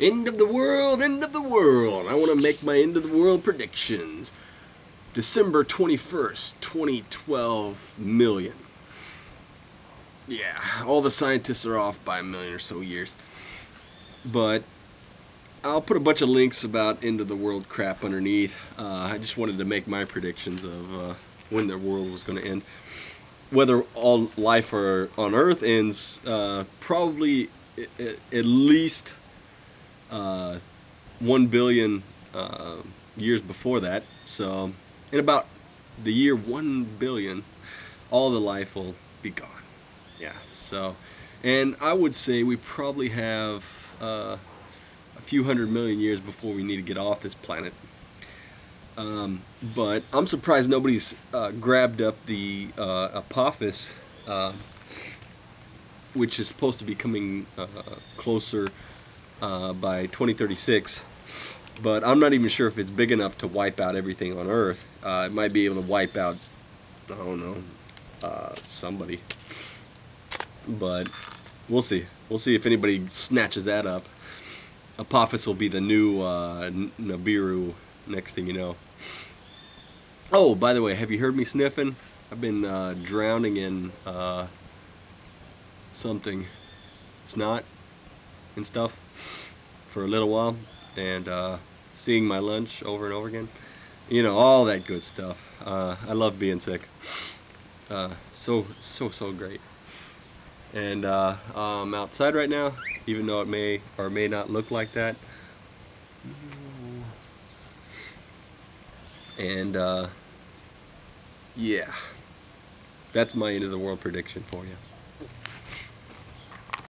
End of the world, end of the world. I want to make my end of the world predictions. December 21st, 2012 million. Yeah, all the scientists are off by a million or so years. But I'll put a bunch of links about end of the world crap underneath. Uh, I just wanted to make my predictions of uh, when the world was going to end. Whether all life are, on Earth ends, uh, probably at least uh, 1 billion uh, years before that. So in about the year 1 billion, all the life will be gone. Yeah, so, and I would say we probably have uh, a few hundred million years before we need to get off this planet. Um, but I'm surprised nobody's uh, grabbed up the uh, Apophis, uh, which is supposed to be coming uh, closer uh, by 2036. But I'm not even sure if it's big enough to wipe out everything on Earth. Uh, it might be able to wipe out, I don't know, uh, somebody. But we'll see. We'll see if anybody snatches that up. Apophis will be the new uh, Nibiru next thing you know. Oh, by the way, have you heard me sniffing? I've been uh, drowning in uh, something. Snot and stuff for a little while and uh, seeing my lunch over and over again. You know, all that good stuff. Uh, I love being sick. Uh, so, so, so great. And uh, I'm outside right now, even though it may or may not look like that. And uh, yeah, that's my end of the world prediction for you.